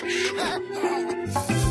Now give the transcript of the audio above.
Ha ha ha!